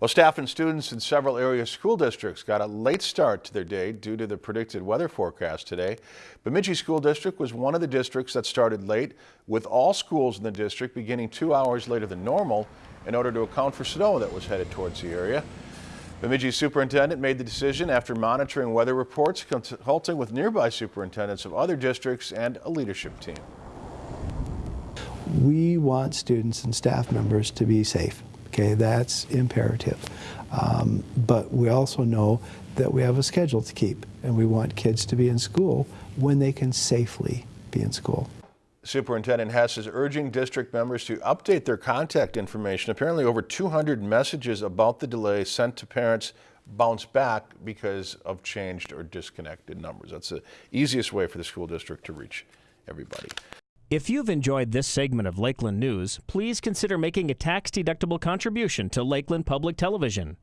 Well, staff and students in several area school districts got a late start to their day due to the predicted weather forecast today. Bemidji School District was one of the districts that started late, with all schools in the district beginning two hours later than normal in order to account for snow that was headed towards the area. Bemidji superintendent made the decision after monitoring weather reports, consulting with nearby superintendents of other districts and a leadership team. We want students and staff members to be safe. Okay, that's imperative. Um, but we also know that we have a schedule to keep, and we want kids to be in school when they can safely be in school. Superintendent Hess is urging district members to update their contact information. Apparently over 200 messages about the delay sent to parents bounced back because of changed or disconnected numbers. That's the easiest way for the school district to reach everybody. If you've enjoyed this segment of Lakeland News, please consider making a tax-deductible contribution to Lakeland Public Television.